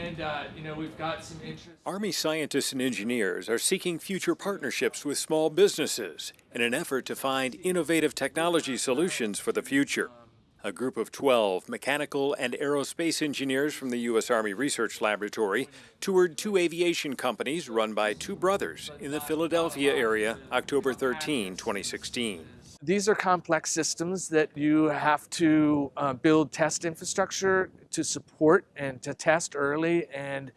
And, uh, you know, we've got some interest. Army scientists and engineers are seeking future partnerships with small businesses in an effort to find innovative technology solutions for the future. A group of 12 mechanical and aerospace engineers from the U.S. Army Research Laboratory toured two aviation companies run by two brothers in the Philadelphia area October 13, 2016. These are complex systems that you have to uh, build test infrastructure to support and to test early and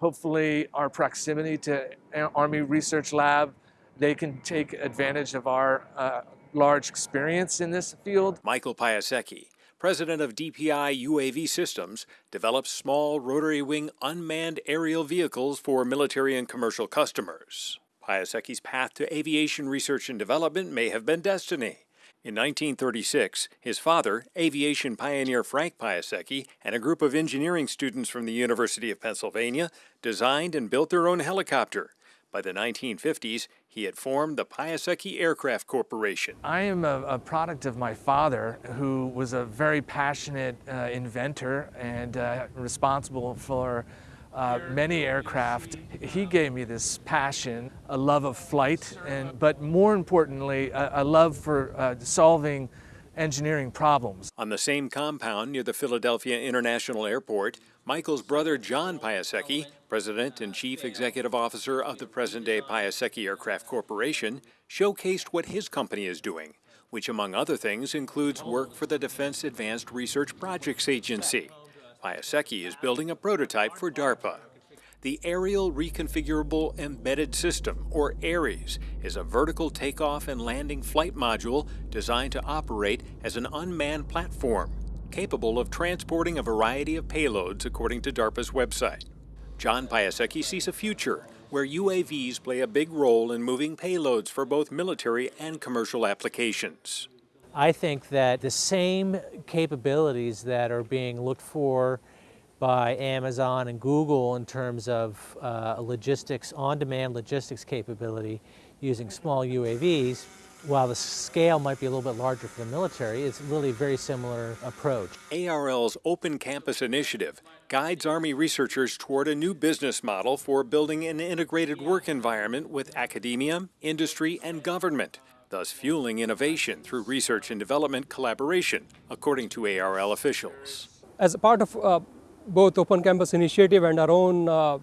hopefully our proximity to Army Research Lab, they can take advantage of our uh, large experience in this field. Michael Piasecki, president of DPI UAV Systems, develops small rotary wing unmanned aerial vehicles for military and commercial customers. Piasecki's path to aviation research and development may have been destiny. In 1936, his father, aviation pioneer Frank Piasecki, and a group of engineering students from the University of Pennsylvania designed and built their own helicopter. By the 1950s, he had formed the Piasecki Aircraft Corporation. I am a, a, product of my father, who was a very passionate uh, inventor and uh, responsible for uh, many aircraft. He gave me this passion, a love of flight, and but more importantly, a, a love for uh, solving engineering problems. On the same compound near the Philadelphia International Airport, Michael's brother John Piasecki, President and Chief Executive Officer of the present-day Piasecki Aircraft Corporation, showcased what his company is doing, which among other things includes work for the Defense Advanced Research Projects Agency. Piasecki is building a prototype for DARPA. The Aerial Reconfigurable Embedded System, or ARES, is a vertical takeoff and landing flight module designed to operate as an unmanned platform, capable of transporting a variety of payloads according to DARPA's website. John Piasecki sees a future where UAVs play a big role in moving payloads for both military and commercial applications. I think that the same capabilities that are being looked for by Amazon and Google in terms of uh, logistics, on-demand logistics capability using small UAVs, while the scale might be a little bit larger for the military, it's really a very similar approach. ARL's Open Campus Initiative guides Army researchers toward a new business model for building an integrated work environment with academia, industry, and government thus fueling innovation through research and development collaboration, according to ARL officials. As a part of uh, both Open Campus Initiative and our own uh, uh,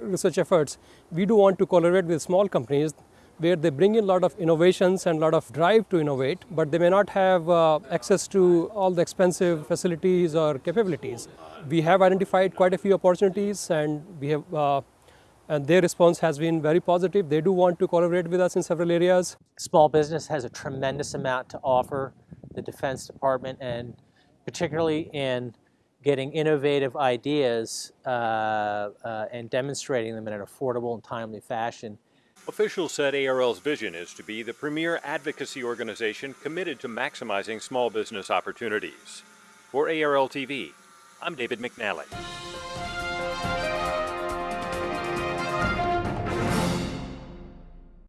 research efforts, we do want to collaborate with small companies where they bring in a lot of innovations and a lot of drive to innovate, but they may not have uh, access to all the expensive facilities or capabilities. We have identified quite a few opportunities and we have uh, and their response has been very positive. They do want to collaborate with us in several areas. Small business has a tremendous amount to offer the Defense Department and particularly in getting innovative ideas uh, uh, and demonstrating them in an affordable and timely fashion. Officials said ARL's vision is to be the premier advocacy organization committed to maximizing small business opportunities. For ARL TV, I'm David McNally.